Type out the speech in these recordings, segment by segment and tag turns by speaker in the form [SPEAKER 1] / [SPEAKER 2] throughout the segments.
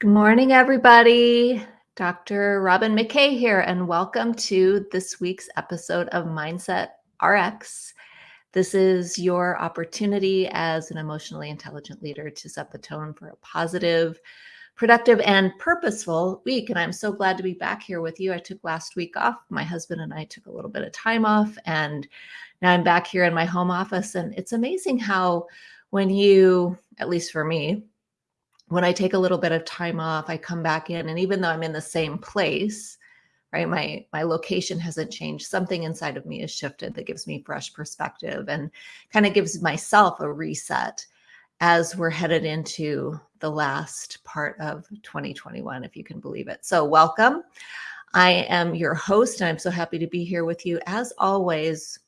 [SPEAKER 1] Good morning, everybody. Dr. Robin McKay here, and welcome to this week's episode of Mindset RX. This is your opportunity as an emotionally intelligent leader to set the tone for a positive, productive, and purposeful week. And I'm so glad to be back here with you. I took last week off. My husband and I took a little bit of time off, and now I'm back here in my home office. And it's amazing how, when you, at least for me, when I take a little bit of time off, I come back in, and even though I'm in the same place, right, my my location hasn't changed. Something inside of me has shifted that gives me fresh perspective and kind of gives myself a reset as we're headed into the last part of 2021, if you can believe it. So, welcome. I am your host, and I'm so happy to be here with you. As always,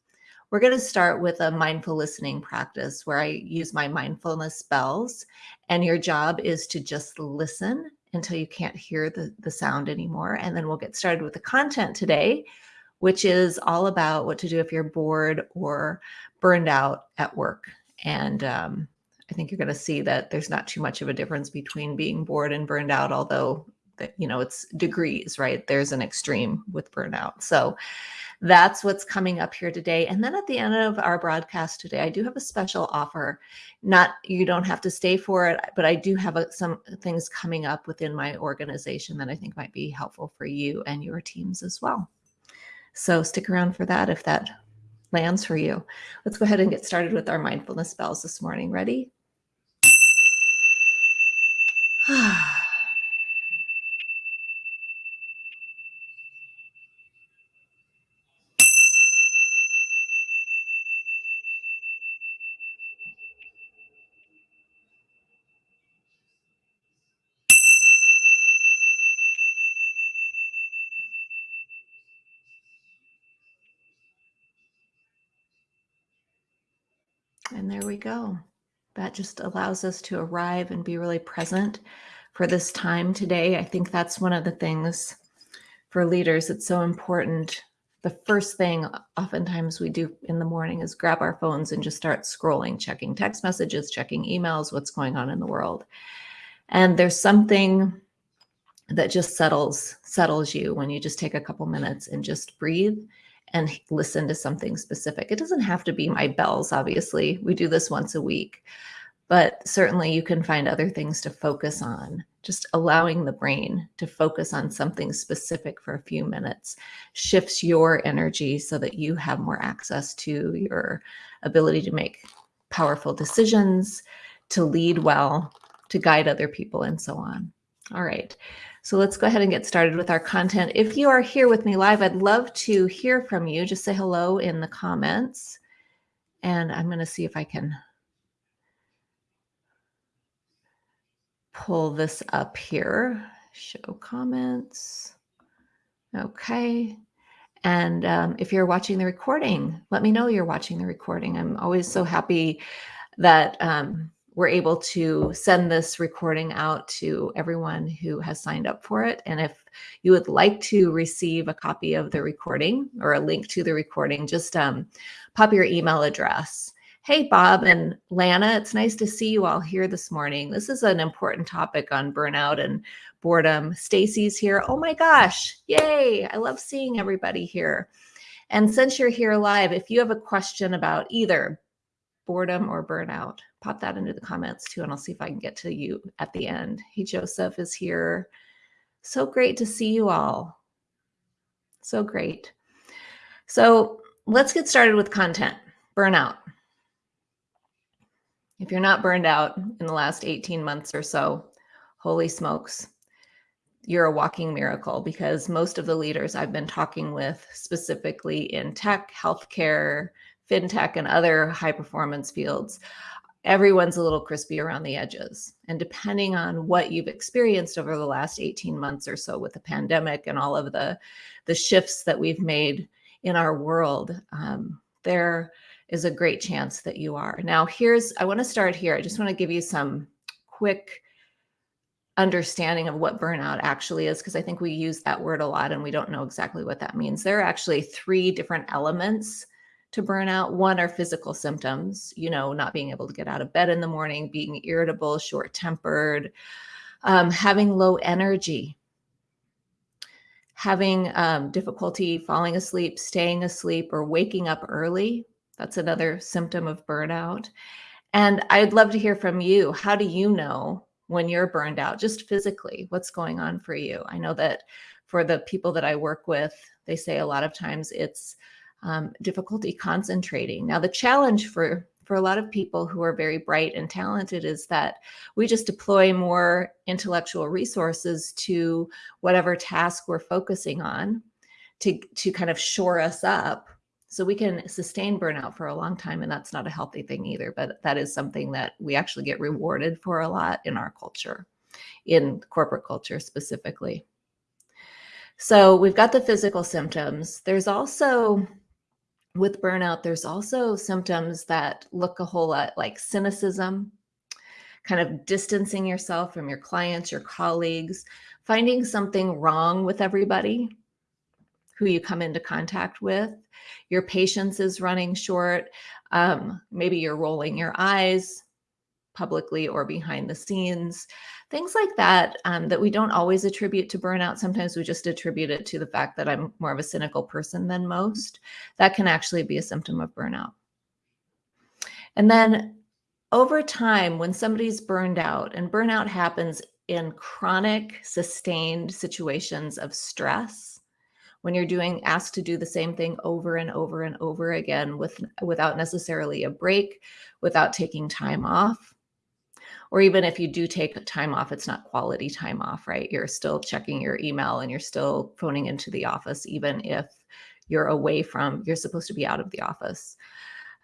[SPEAKER 1] we're going to start with a mindful listening practice where I use my mindfulness bells. And your job is to just listen until you can't hear the, the sound anymore. And then we'll get started with the content today, which is all about what to do if you're bored or burned out at work. And um, I think you're going to see that there's not too much of a difference between being bored and burned out, although that you know it's degrees, right? There's an extreme with burnout. So that's what's coming up here today. And then at the end of our broadcast today, I do have a special offer. Not you don't have to stay for it, but I do have a, some things coming up within my organization that I think might be helpful for you and your teams as well. So stick around for that if that lands for you. Let's go ahead and get started with our mindfulness bells this morning. Ready? And there we go. That just allows us to arrive and be really present for this time today. I think that's one of the things for leaders. It's so important. The first thing oftentimes we do in the morning is grab our phones and just start scrolling, checking text messages, checking emails, what's going on in the world. And there's something that just settles settles you when you just take a couple minutes and just breathe and listen to something specific. It doesn't have to be my bells, obviously. We do this once a week, but certainly you can find other things to focus on. Just allowing the brain to focus on something specific for a few minutes shifts your energy so that you have more access to your ability to make powerful decisions, to lead well, to guide other people, and so on. All right. So let's go ahead and get started with our content. If you are here with me live, I'd love to hear from you. Just say hello in the comments. And I'm going to see if I can pull this up here. Show comments. Okay. And um, if you're watching the recording, let me know you're watching the recording. I'm always so happy that um, we're able to send this recording out to everyone who has signed up for it. And if you would like to receive a copy of the recording or a link to the recording, just um, pop your email address. Hey, Bob and Lana, it's nice to see you all here this morning. This is an important topic on burnout and boredom. Stacy's here. Oh my gosh, yay. I love seeing everybody here. And since you're here live, if you have a question about either boredom or burnout, pop that into the comments too, and I'll see if I can get to you at the end. Hey, Joseph is here. So great to see you all. So great. So let's get started with content. Burnout. If you're not burned out in the last 18 months or so, holy smokes, you're a walking miracle because most of the leaders I've been talking with, specifically in tech, healthcare, fintech, and other high performance fields, everyone's a little crispy around the edges. And depending on what you've experienced over the last 18 months or so with the pandemic and all of the, the shifts that we've made in our world, um, there is a great chance that you are. Now, here's, I want to start here. I just want to give you some quick understanding of what burnout actually is, because I think we use that word a lot and we don't know exactly what that means. There are actually three different elements to burnout. One are physical symptoms, you know, not being able to get out of bed in the morning, being irritable, short tempered, Um, having low energy, having um, difficulty falling asleep, staying asleep, or waking up early. That's another symptom of burnout. And I'd love to hear from you. How do you know when you're burned out, just physically? What's going on for you? I know that for the people that I work with, they say a lot of times it's um, difficulty concentrating. Now, the challenge for for a lot of people who are very bright and talented is that we just deploy more intellectual resources to whatever task we're focusing on to, to kind of shore us up. So we can sustain burnout for a long time and that's not a healthy thing either but that is something that we actually get rewarded for a lot in our culture in corporate culture specifically. So we've got the physical symptoms. There's also with burnout, there's also symptoms that look a whole lot like cynicism, kind of distancing yourself from your clients, your colleagues, finding something wrong with everybody who you come into contact with. Your patience is running short. Um, maybe you're rolling your eyes publicly or behind the scenes things like that um, that we don't always attribute to burnout. Sometimes we just attribute it to the fact that i'm more of a cynical person than most. That can actually be a symptom of burnout. And then over time when somebody's burned out and burnout happens in chronic sustained situations of stress when you're doing asked to do the same thing over and over and over again with without necessarily a break without taking time off or even if you do take time off, it's not quality time off, right? You're still checking your email and you're still phoning into the office, even if you're away from, you're supposed to be out of the office.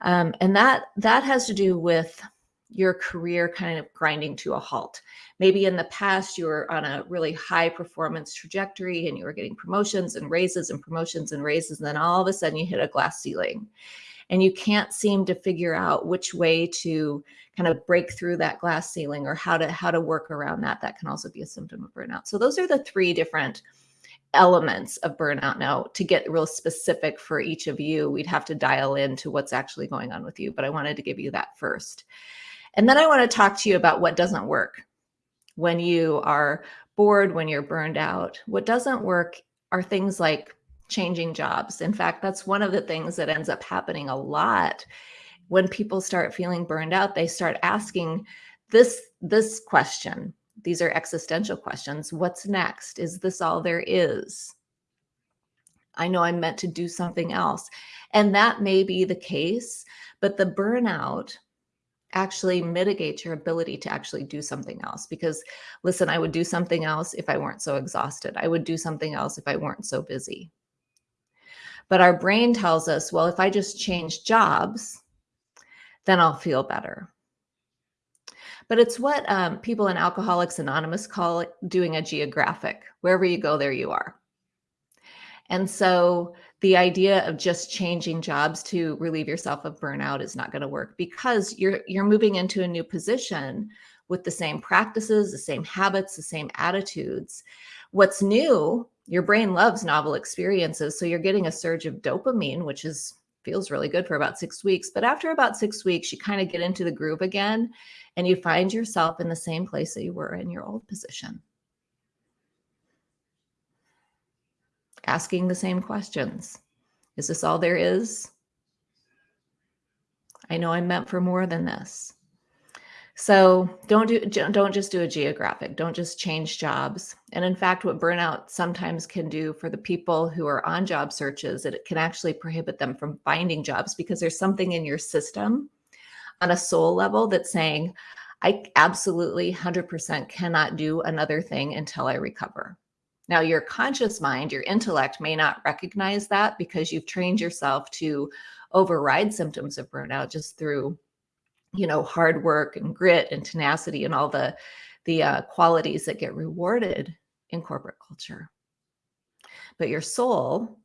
[SPEAKER 1] Um, and that that has to do with your career kind of grinding to a halt. Maybe in the past you were on a really high performance trajectory and you were getting promotions and raises and promotions and raises, and then all of a sudden you hit a glass ceiling and you can't seem to figure out which way to kind of break through that glass ceiling or how to how to work around that that can also be a symptom of burnout. So those are the three different elements of burnout. Now to get real specific for each of you we'd have to dial into what's actually going on with you but i wanted to give you that first. And then i want to talk to you about what doesn't work when you are bored when you're burned out. What doesn't work are things like changing jobs. In fact, that's one of the things that ends up happening a lot when people start feeling burned out, they start asking this this question. These are existential questions. What's next? Is this all there is? I know I'm meant to do something else. And that may be the case, but the burnout actually mitigates your ability to actually do something else because listen, I would do something else if I weren't so exhausted. I would do something else if I weren't so busy. But our brain tells us, well, if I just change jobs, then I'll feel better. But it's what um, people in Alcoholics Anonymous call it doing a geographic. Wherever you go, there you are. And so the idea of just changing jobs to relieve yourself of burnout is not going to work because you're you're moving into a new position with the same practices, the same habits, the same attitudes. What's new your brain loves novel experiences. So you're getting a surge of dopamine, which is feels really good for about six weeks. But after about six weeks, you kind of get into the groove again and you find yourself in the same place that you were in your old position. Asking the same questions. Is this all there is? I know I'm meant for more than this. So don't do don't just do a geographic. Don't just change jobs. And in fact, what burnout sometimes can do for the people who are on job searches, it can actually prohibit them from finding jobs because there's something in your system on a soul level that's saying, I absolutely 100% cannot do another thing until I recover. Now, your conscious mind, your intellect may not recognize that because you've trained yourself to override symptoms of burnout just through you know, hard work and grit and tenacity and all the the uh, qualities that get rewarded in corporate culture. But your soul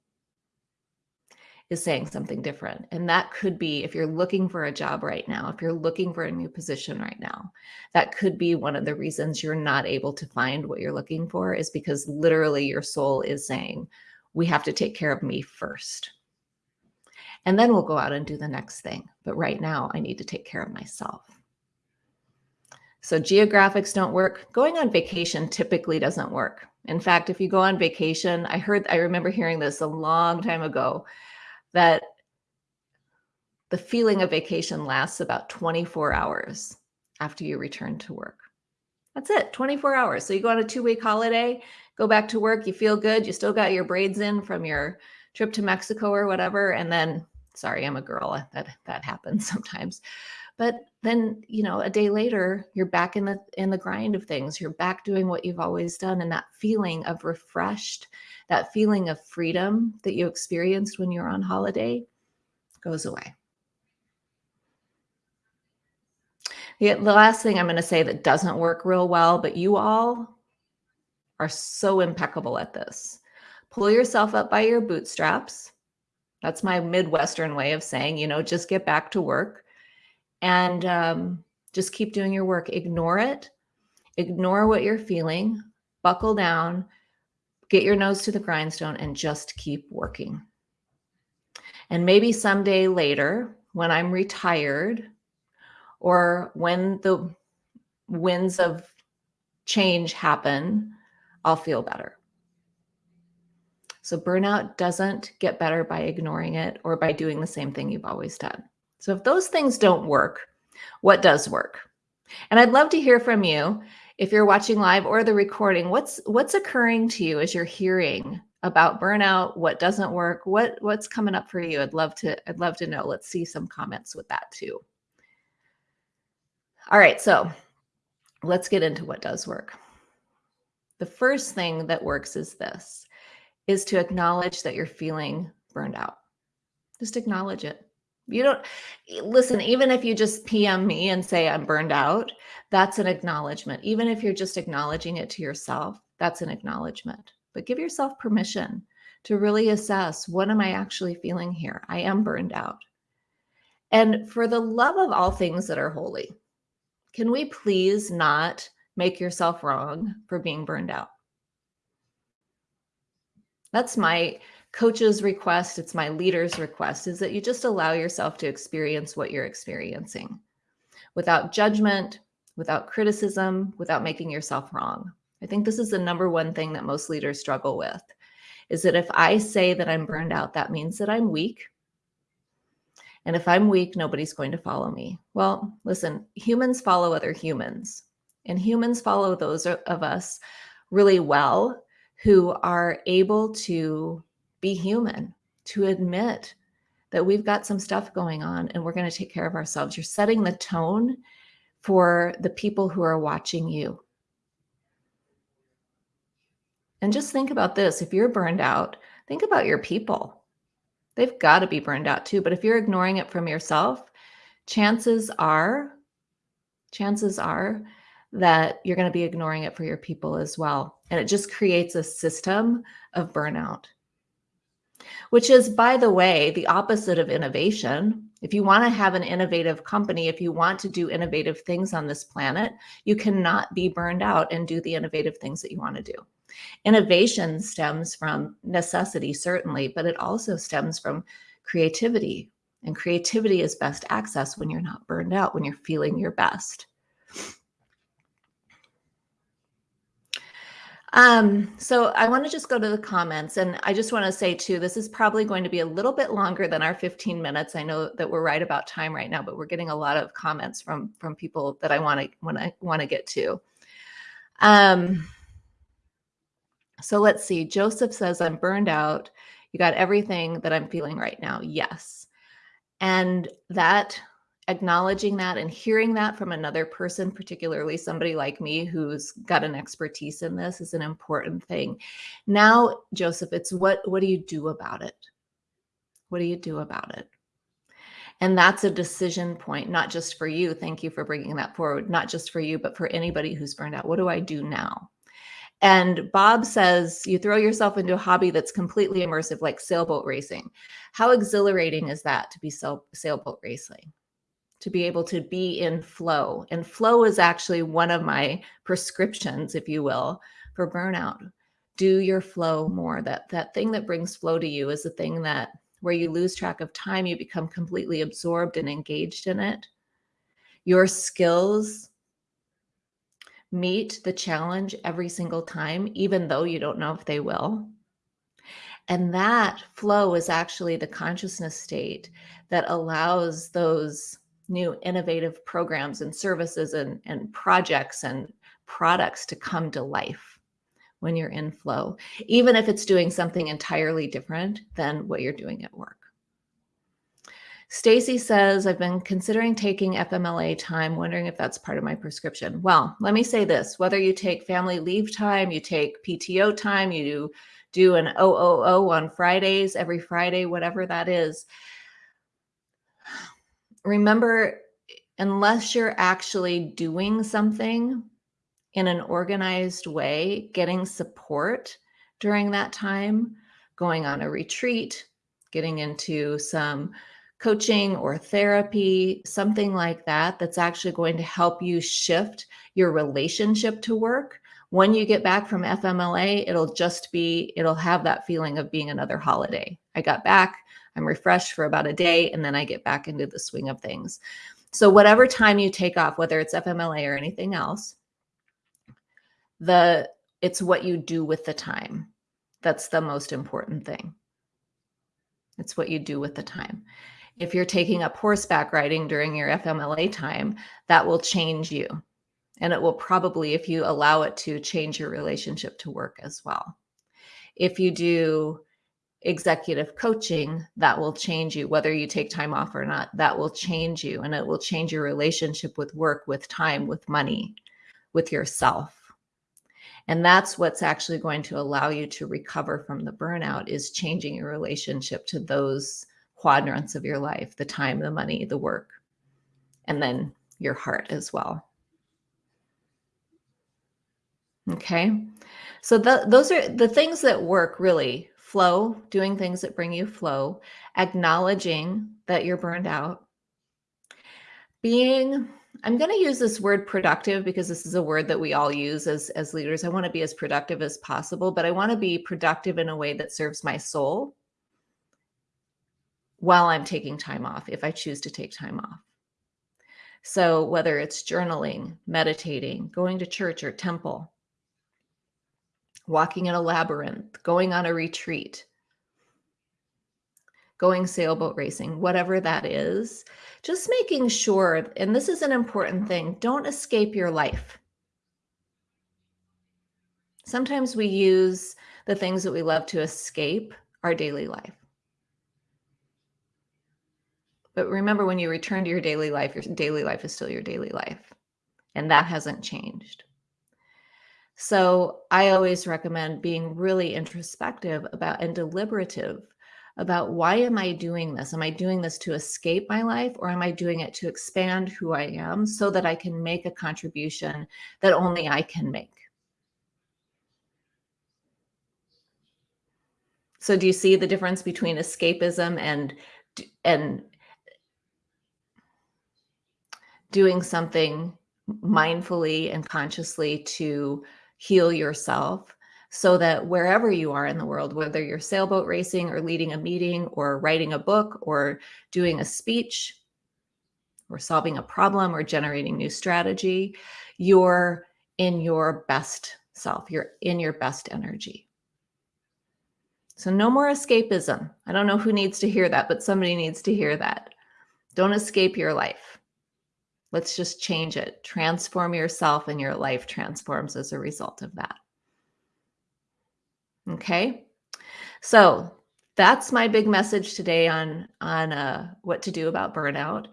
[SPEAKER 1] is saying something different. And that could be if you're looking for a job right now, if you're looking for a new position right now, that could be one of the reasons you're not able to find what you're looking for is because literally your soul is saying, we have to take care of me first. And then we'll go out and do the next thing. But right now, I need to take care of myself. So geographics don't work. Going on vacation typically doesn't work. In fact, if you go on vacation, I heard, I remember hearing this a long time ago that the feeling of vacation lasts about 24 hours after you return to work. That's it, 24 hours. So you go on a two week holiday, go back to work, you feel good, you still got your braids in from your trip to Mexico or whatever. And then, sorry, I'm a girl, that, that happens sometimes. But then, you know, a day later, you're back in the in the grind of things. You're back doing what you've always done. And that feeling of refreshed, that feeling of freedom that you experienced when you're on holiday goes away. The, the last thing I'm going to say that doesn't work real well, but you all are so impeccable at this. Pull yourself up by your bootstraps. That's my Midwestern way of saying, you know, just get back to work and um, just keep doing your work. Ignore it. Ignore what you're feeling. Buckle down. Get your nose to the grindstone and just keep working. And maybe someday later, when I'm retired, or when the winds of change happen, I'll feel better. So burnout doesn't get better by ignoring it or by doing the same thing you've always done. So if those things don't work, what does work? And I'd love to hear from you if you're watching live or the recording, what's what's occurring to you as you're hearing about burnout, what doesn't work, what what's coming up for you? I'd love to I'd love to know. Let's see some comments with that too. All right, so let's get into what does work. The first thing that works is this, is to acknowledge that you're feeling burned out. Just acknowledge it. You don't listen, even if you just PM me and say I'm burned out, that's an acknowledgement. Even if you're just acknowledging it to yourself, that's an acknowledgement. But give yourself permission to really assess what am I actually feeling here? I am burned out. And for the love of all things that are holy, can we please not make yourself wrong for being burned out? That's my coach's request. It's my leader's request is that you just allow yourself to experience what you're experiencing without judgment, without criticism, without making yourself wrong. I think this is the number one thing that most leaders struggle with is that if I say that I'm burned out, that means that I'm weak and if I'm weak, nobody's going to follow me. Well, listen, humans follow other humans, and humans follow those of us really well who are able to be human, to admit that we've got some stuff going on and we're going to take care of ourselves. You're setting the tone for the people who are watching you. And just think about this if you're burned out, think about your people they've got to be burned out too. But if you're ignoring it from yourself, chances are, chances are that you're going to be ignoring it for your people as well. And it just creates a system of burnout, which is, by the way, the opposite of innovation. If you want to have an innovative company, if you want to do innovative things on this planet, you cannot be burned out and do the innovative things that you want to do. Innovation stems from necessity, certainly, but it also stems from creativity. And creativity is best accessed when you're not burned out, when you're feeling your best. Um, so I want to just go to the comments and I just want to say too, this is probably going to be a little bit longer than our 15 minutes. I know that we're right about time right now, but we're getting a lot of comments from, from people that I want to, want to, want to get to. Um, so let's see. Joseph says, I'm burned out. You got everything that I'm feeling right now. Yes. And that acknowledging that and hearing that from another person, particularly somebody like me who's got an expertise in this is an important thing. Now, Joseph, it's what what do you do about it? What do you do about it? And that's a decision point, not just for you. Thank you for bringing that forward, not just for you, but for anybody who's burned out. What do I do now? And Bob says you throw yourself into a hobby that's completely immersive, like sailboat racing. How exhilarating is that to be sail sailboat racing? To be able to be in flow. And flow is actually one of my prescriptions, if you will, for burnout. Do your flow more. That that thing that brings flow to you is the thing that where you lose track of time, you become completely absorbed and engaged in it. Your skills meet the challenge every single time, even though you don't know if they will. And that flow is actually the consciousness state that allows those new innovative programs and services and, and projects and products to come to life when you're in flow, even if it's doing something entirely different than what you're doing at work. Stacy says, I've been considering taking FMLA time, wondering if that's part of my prescription. Well, let me say this, whether you take family leave time, you take PTO time, you do, do an OOO on Fridays, every Friday, whatever that is, remember, unless you're actually doing something in an organized way, getting support during that time, going on a retreat, getting into some coaching or therapy, something like that, that's actually going to help you shift your relationship to work. When you get back from FMLA, it'll just be, it'll have that feeling of being another holiday. I got back, I'm refreshed for about a day, and then I get back into the swing of things. So whatever time you take off, whether it's FMLA or anything else, the it's what you do with the time. That's the most important thing. It's what you do with the time. If you're taking up horseback riding during your FMLA time, that will change you. And it will probably, if you allow it to, change your relationship to work as well. If you do executive coaching, that will change you, whether you take time off or not, that will change you. And it will change your relationship with work, with time, with money, with yourself. And that's what's actually going to allow you to recover from the burnout is changing your relationship to those quadrants of your life, the time, the money, the work, and then your heart as well. Okay. So the, those are the things that work really flow, doing things that bring you flow, acknowledging that you're burned out, being I'm going to use this word productive because this is a word that we all use as, as leaders. I want to be as productive as possible, but I want to be productive in a way that serves my soul while I'm taking time off, if I choose to take time off. So whether it's journaling, meditating, going to church or temple, walking in a labyrinth, going on a retreat, going sailboat racing, whatever that is, just making sure, and this is an important thing, don't escape your life. Sometimes we use the things that we love to escape our daily life. But remember, when you return to your daily life, your daily life is still your daily life. And that hasn't changed. So I always recommend being really introspective about and deliberative about why am I doing this? Am I doing this to escape my life or am I doing it to expand who I am so that I can make a contribution that only I can make? So do you see the difference between escapism and and doing something mindfully and consciously to heal yourself so that wherever you are in the world, whether you're sailboat racing or leading a meeting or writing a book or doing a speech or solving a problem or generating new strategy, you're in your best self, you're in your best energy. So no more escapism. I don't know who needs to hear that, but somebody needs to hear that. Don't escape your life. Let's just change it. Transform yourself and your life transforms as a result of that. Okay. So that's my big message today on, on uh, what to do about burnout.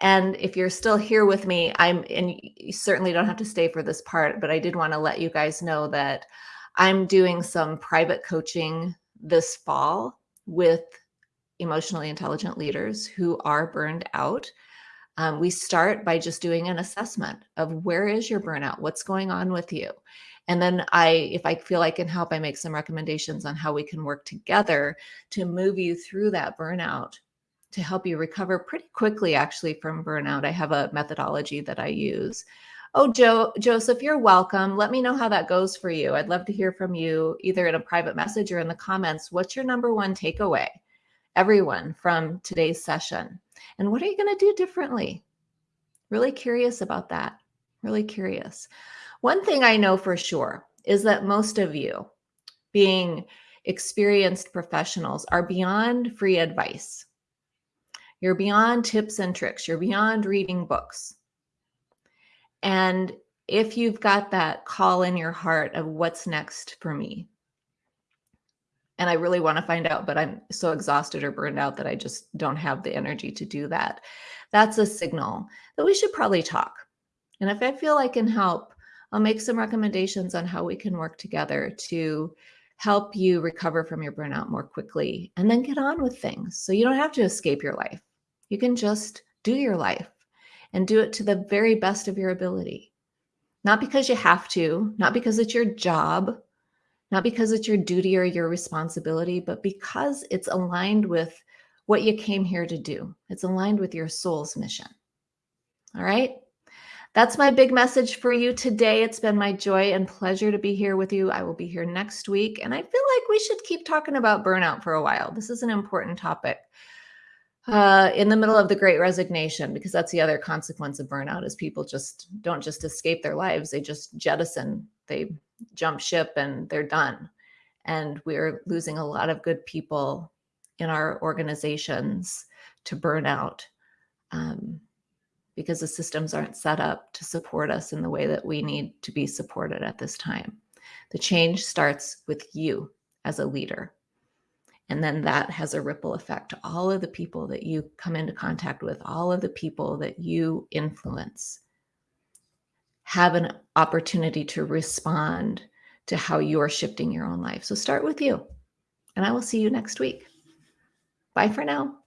[SPEAKER 1] And if you're still here with me, I'm, and you certainly don't have to stay for this part, but I did want to let you guys know that I'm doing some private coaching this fall with emotionally intelligent leaders who are burned out. Um, we start by just doing an assessment of where is your burnout? What's going on with you? And then I, if I feel I can help, I make some recommendations on how we can work together to move you through that burnout to help you recover pretty quickly actually from burnout. I have a methodology that I use. Oh, Joe, Joseph, you're welcome. Let me know how that goes for you. I'd love to hear from you either in a private message or in the comments. What's your number one takeaway, everyone, from today's session? And what are you going to do differently? Really curious about that. Really curious. One thing I know for sure is that most of you, being experienced professionals, are beyond free advice. You're beyond tips and tricks. You're beyond reading books. And if you've got that call in your heart of what's next for me, and I really want to find out, but I'm so exhausted or burned out that I just don't have the energy to do that. That's a signal that we should probably talk. And if I feel I can help, I'll make some recommendations on how we can work together to help you recover from your burnout more quickly and then get on with things. So you don't have to escape your life. You can just do your life and do it to the very best of your ability. Not because you have to, not because it's your job, not because it's your duty or your responsibility, but because it's aligned with what you came here to do. It's aligned with your soul's mission. All right. That's my big message for you today. It's been my joy and pleasure to be here with you. I will be here next week. And I feel like we should keep talking about burnout for a while. This is an important topic uh, in the middle of the great resignation, because that's the other consequence of burnout is people just don't just escape their lives. They just jettison, they jump ship and they're done. And we're losing a lot of good people in our organizations to burnout um, because the systems aren't set up to support us in the way that we need to be supported at this time. The change starts with you as a leader. And then that has a ripple effect to all of the people that you come into contact with, all of the people that you influence have an opportunity to respond to how you're shifting your own life. So start with you. And I will see you next week. Bye for now.